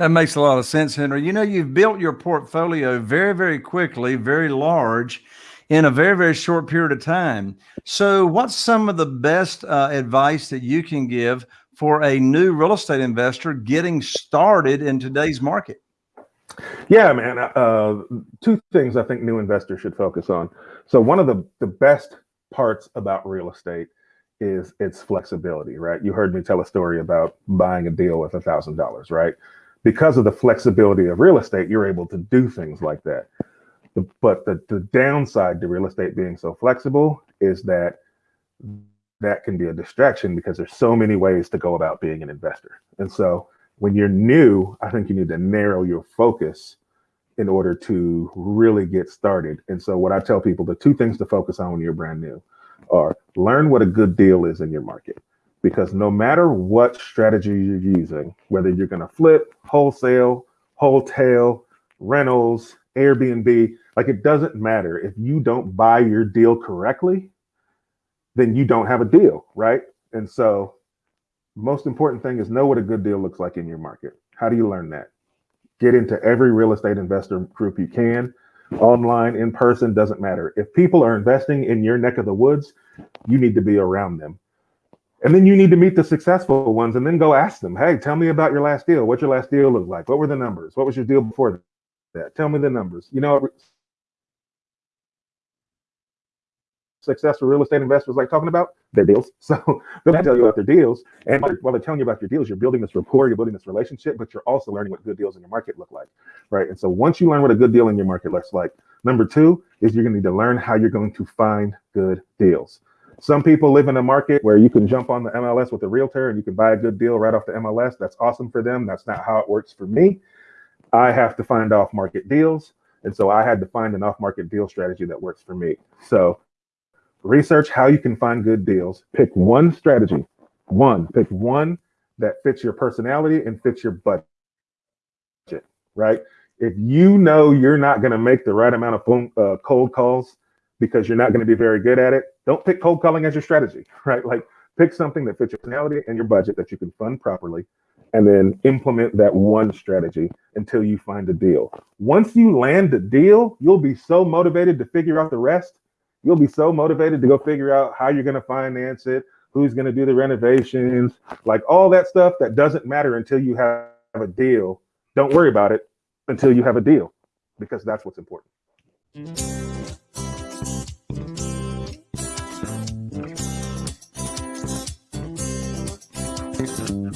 That makes a lot of sense, Henry. You know, you've built your portfolio very, very quickly, very large in a very, very short period of time. So, what's some of the best uh, advice that you can give for a new real estate investor getting started in today's market? Yeah, man. Uh, two things I think new investors should focus on. So, one of the, the best parts about real estate is its flexibility, right? You heard me tell a story about buying a deal with a thousand dollars, right? Because of the flexibility of real estate, you're able to do things like that. The, but the, the downside to real estate being so flexible is that that can be a distraction because there's so many ways to go about being an investor. And so when you're new, I think you need to narrow your focus in order to really get started. And so what I tell people, the two things to focus on when you're brand new are learn what a good deal is in your market. Because no matter what strategy you're using, whether you're going to flip, wholesale, wholesale, rentals, Airbnb, like it doesn't matter. If you don't buy your deal correctly, then you don't have a deal, right? And so, most important thing is know what a good deal looks like in your market. How do you learn that? Get into every real estate investor group you can, online, in person, doesn't matter. If people are investing in your neck of the woods, you need to be around them. And then you need to meet the successful ones and then go ask them, hey, tell me about your last deal. What your last deal look like? What were the numbers? What was your deal before that? Tell me the numbers. You know, successful real estate investors like talking about their deals. So they'll tell you about their deals. And while they're telling you about your deals, you're building this rapport, you're building this relationship, but you're also learning what good deals in your market look like. Right. And so once you learn what a good deal in your market looks like, number two is you're going to need to learn how you're going to find good deals. Some people live in a market where you can jump on the MLS with a realtor and you can buy a good deal right off the MLS. That's awesome for them. That's not how it works for me. I have to find off market deals. And so I had to find an off market deal strategy that works for me. So research how you can find good deals. Pick one strategy, one, pick one that fits your personality and fits your budget, right? If you know you're not going to make the right amount of phone, uh, cold calls because you're not going to be very good at it, don't pick cold calling as your strategy, right? Like pick something that fits your personality and your budget that you can fund properly and then implement that one strategy until you find a deal. Once you land the deal, you'll be so motivated to figure out the rest you'll be so motivated to go figure out how you're going to finance it, who's going to do the renovations, like all that stuff that doesn't matter until you have a deal. Don't worry about it until you have a deal because that's what's important. Mm-hmm. Thank you.